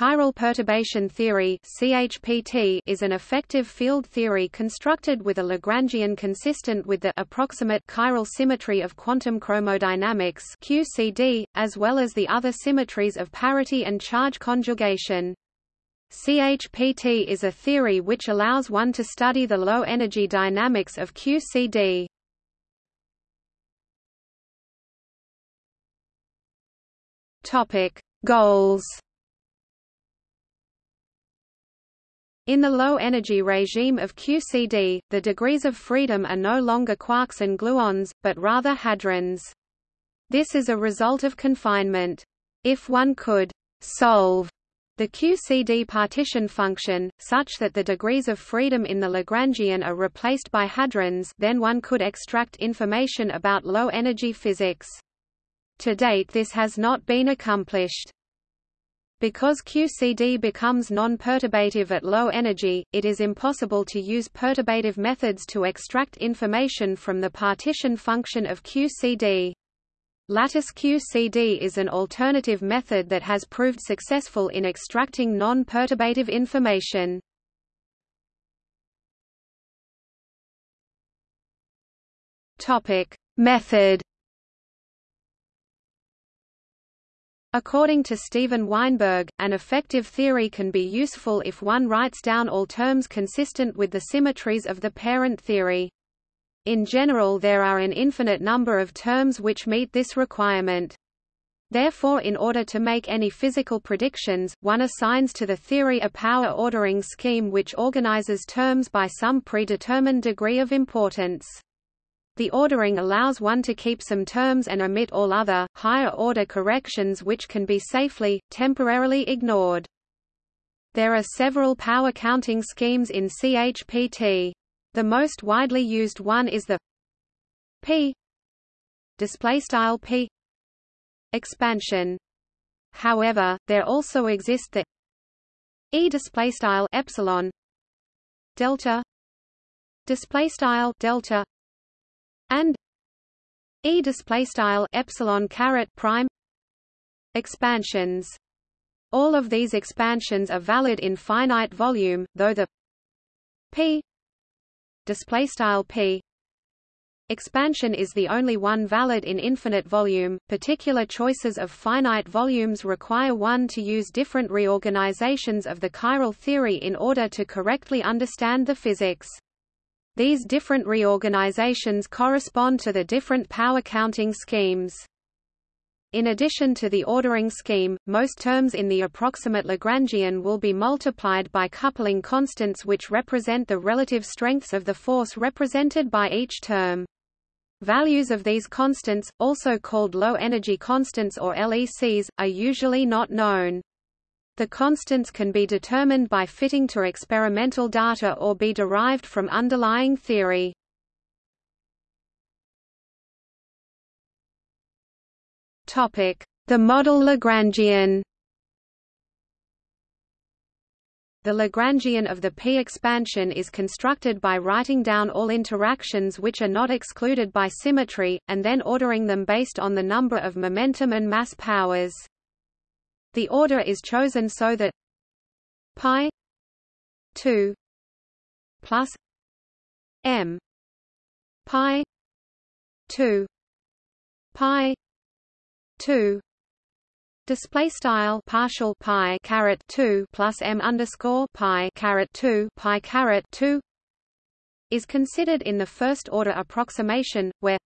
Chiral perturbation theory (CHPT) is an effective field theory constructed with a Lagrangian consistent with the approximate chiral symmetry of quantum chromodynamics (QCD), as well as the other symmetries of parity and charge conjugation. CHPT is a theory which allows one to study the low-energy dynamics of QCD. Topic: Goals In the low-energy regime of QCD, the degrees of freedom are no longer quarks and gluons, but rather hadrons. This is a result of confinement. If one could «solve» the QCD partition function, such that the degrees of freedom in the Lagrangian are replaced by hadrons then one could extract information about low-energy physics. To date this has not been accomplished. Because QCD becomes non-perturbative at low energy, it is impossible to use perturbative methods to extract information from the partition function of QCD. Lattice QCD is an alternative method that has proved successful in extracting non-perturbative information. Method According to Steven Weinberg, an effective theory can be useful if one writes down all terms consistent with the symmetries of the parent theory. In general there are an infinite number of terms which meet this requirement. Therefore in order to make any physical predictions, one assigns to the theory a power ordering scheme which organizes terms by some predetermined degree of importance. The ordering allows one to keep some terms and omit all other, higher-order corrections which can be safely, temporarily ignored. There are several power counting schemes in CHPT. The most widely used one is the P displaystyle P expansion. However, there also exist the E displaystyle epsilon delta displaystyle delta and e display style epsilon caret prime expansions. All of these expansions are valid in finite volume though the p display style p expansion is the only one valid in infinite volume. Particular choices of finite volumes require one to use different reorganizations of the chiral theory in order to correctly understand the physics these different reorganizations correspond to the different power counting schemes. In addition to the ordering scheme, most terms in the approximate Lagrangian will be multiplied by coupling constants which represent the relative strengths of the force represented by each term. Values of these constants, also called low-energy constants or LECs, are usually not known. The constants can be determined by fitting to experimental data or be derived from underlying theory. The model Lagrangian The Lagrangian of the P expansion is constructed by writing down all interactions which are not excluded by symmetry, and then ordering them based on the number of momentum and mass powers. The order is chosen so that pi 2 plus m pi 2 pi 2 Display style partial pi caret two plus m underscore pi caret two pi caret two is considered in the first order approximation, where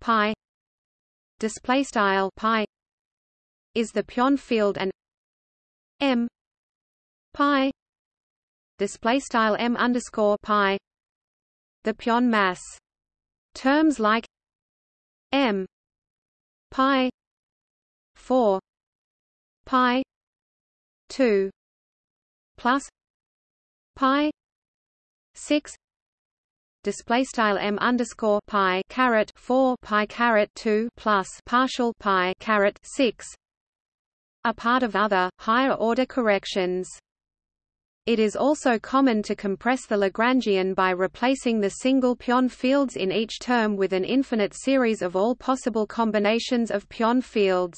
pi display style pi is the pion field and m pi display style m underscore pi the pion mass. Terms like m pi 4 pi 2 plus pi 6 display style m underscore pi caret 4 pi caret 2 plus partial pi caret 6 are part of other, higher-order corrections. It is also common to compress the Lagrangian by replacing the single pion fields in each term with an infinite series of all possible combinations of pion fields.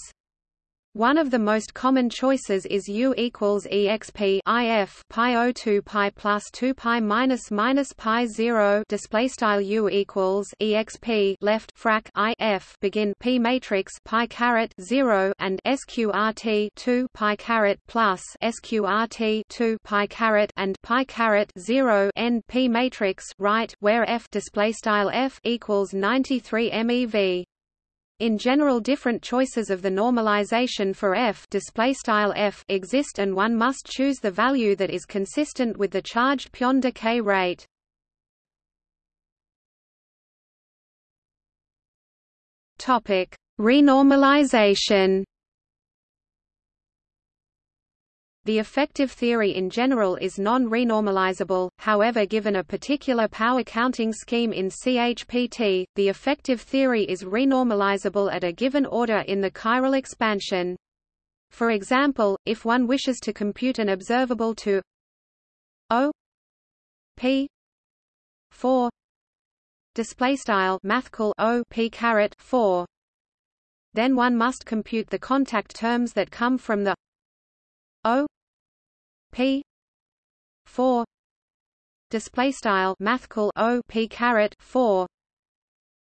One of the most common choices is U equals exp if pi o 2 pi plus 2 pi minus minus pi 0 display style U equals exp left frac if begin p matrix pi caret 0 and sqrt 2 pi caret plus sqrt 2 pi caret and pi caret 0 end p matrix right where f display style f equals 93 MeV in general different choices of the normalization for f, f exist and one must choose the value that is consistent with the charged pion decay rate. Renormalization The effective theory in general is non-renormalizable, however given a particular power counting scheme in CHPT, the effective theory is renormalizable at a given order in the chiral expansion. For example, if one wishes to compute an observable to O P 4 display style mathcal O P caret 4 then one must compute the contact terms that come from the O P. four. Display style mathcal O P caret four.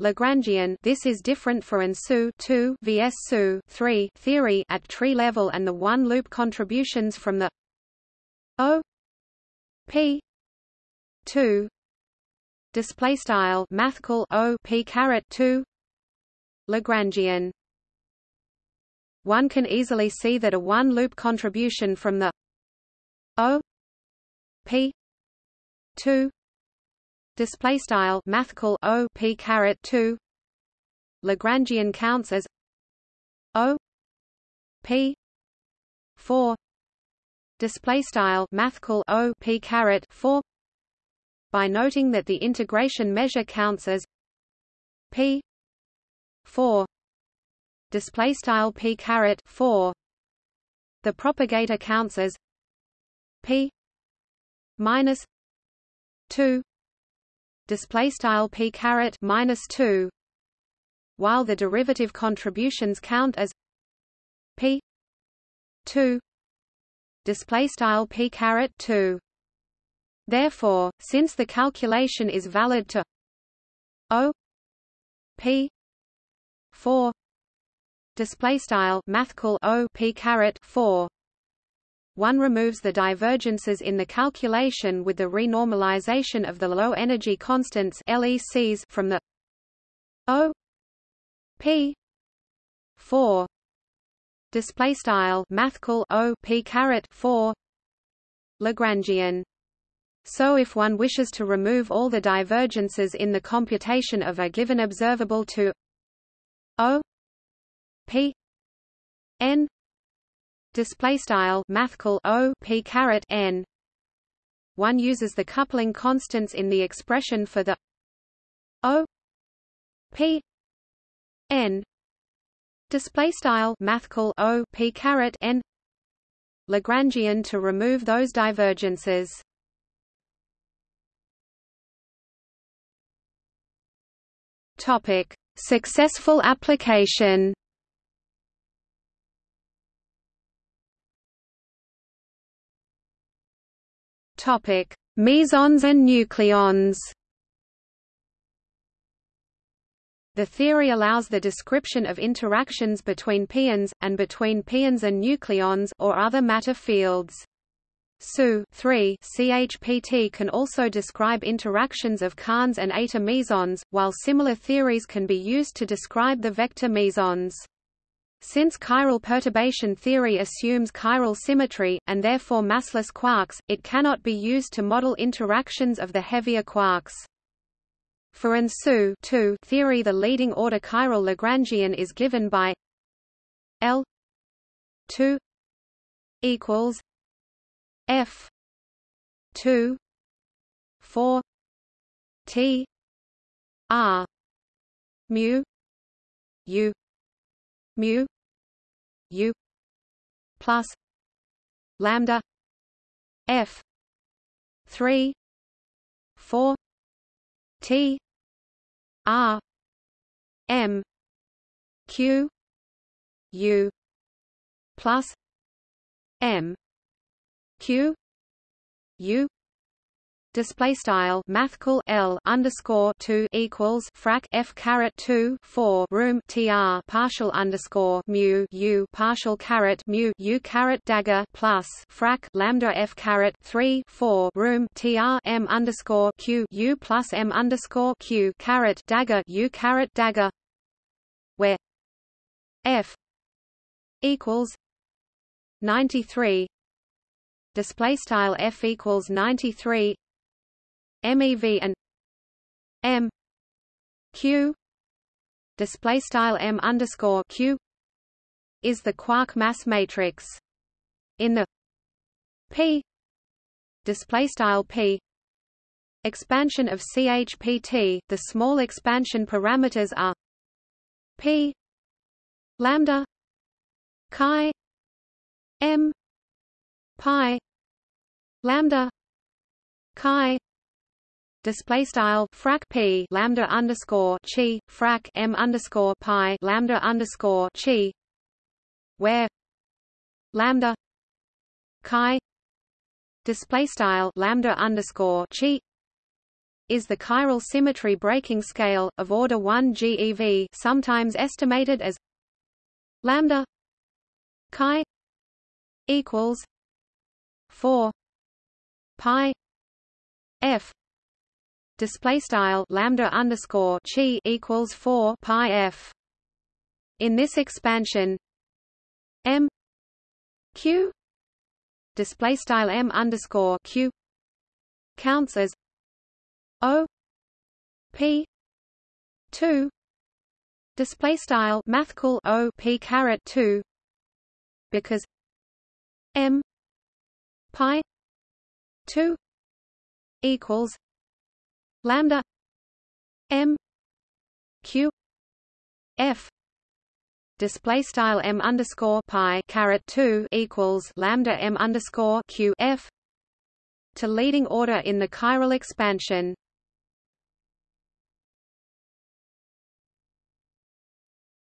Lagrangian this is different for ANSU 2 vs SU 3 theory at tree level and the one loop contributions from the O P 2 display style mathcal O P caret 2 Lagrangian. One can easily see that a one-loop contribution from the O P two display style mathcal O P caret two Lagrangian counts as O P four display style mathcal O P caret four by noting that the integration measure counts as P four display style P caret four the propagator counts as p minus 2 display style p caret minus 2 while the derivative contributions count as p 2 display style p caret 2 therefore since the calculation is valid to o p 4 display style mathcal o p caret 4 one removes the divergences in the calculation with the renormalization of the low-energy constants LECs from the O P 4 display style mathcal O P caret 4 Lagrangian. So if one wishes to remove all the divergences in the computation of a given observable to O P n display style mathcal o p caret n. One uses the coupling constants in the expression for the o p n. Display style mathcal o p caret n. Lagrangian to remove those divergences. Topic. Successful application Topic: Mesons and nucleons. The theory allows the description of interactions between pions, and between pions and nucleons or other matter fields. SU 3 CHPT can also describe interactions of kaons and eta mesons, while similar theories can be used to describe the vector mesons. Since chiral perturbation theory assumes chiral symmetry, and therefore massless quarks, it cannot be used to model interactions of the heavier quarks. For an SU theory the leading order chiral Lagrangian is given by L 2 equals F 2 4 T R mu U mu u plus lambda f 3 4 t r m q u plus m q u display style mathcal L underscore two equals frac F caret two four room TR partial underscore mu U partial caret mu U caret dagger plus frac lambda F caret three four room TR M underscore Q U plus M underscore Q caret dagger U caret dagger where F equals ninety three display style F equals ninety three MEV and M Q. Display style M underscore Q is the quark mass matrix. In the P display style P expansion of CHPT the small expansion parameters are P lambda chi M pi lambda chi display style frac p lambda underscore chi frac m underscore pi lambda underscore chi. Where? Lambda. Chi. Display style lambda underscore chi. Is the chiral symmetry breaking scale of order 1 GeV sometimes estimated as lambda chi equals 4 pi f display style lambda underscore chi equals 4 pi f. In this expansion m q display style m underscore q counts as o p 2 display style mathcal o p caret 2 because m pi 2 equals lambda m q f display style m underscore pi caret 2 equals lambda m underscore q f to leading order in the chiral expansion.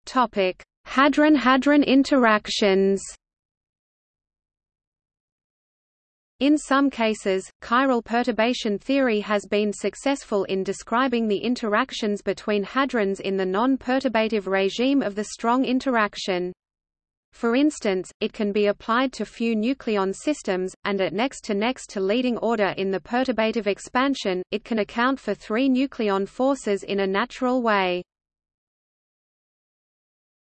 Topic hadron hadron interactions In some cases, chiral perturbation theory has been successful in describing the interactions between hadrons in the non-perturbative regime of the strong interaction. For instance, it can be applied to few nucleon systems, and at next to next to leading order in the perturbative expansion, it can account for three nucleon forces in a natural way.